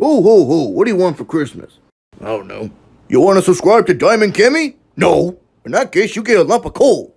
Ho, ho, ho, what do you want for Christmas? I don't know. You want to subscribe to Diamond Kimmy? No. In that case, you get a lump of coal.